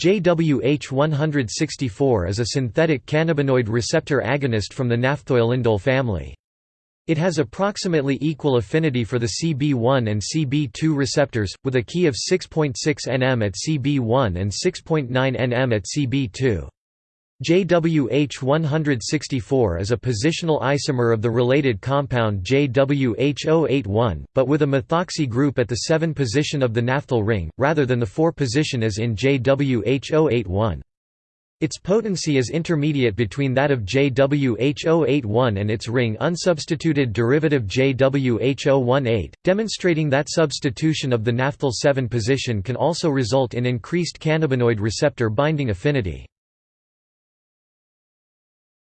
JWH-164 is a synthetic cannabinoid receptor agonist from the naphthoylindole family. It has approximately equal affinity for the CB1 and CB2 receptors, with a Ki of 6.6 nm at CB1 and 6.9 nm at CB2. JWH-164 is a positional isomer of the related compound JWH-081, but with a methoxy group at the 7 position of the naphthyl ring, rather than the 4 position as in JWH-081. Its potency is intermediate between that of JWH081 and its ring unsubstituted derivative JWH018, demonstrating that substitution of the naphthyl 7 position can also result in increased cannabinoid receptor binding affinity.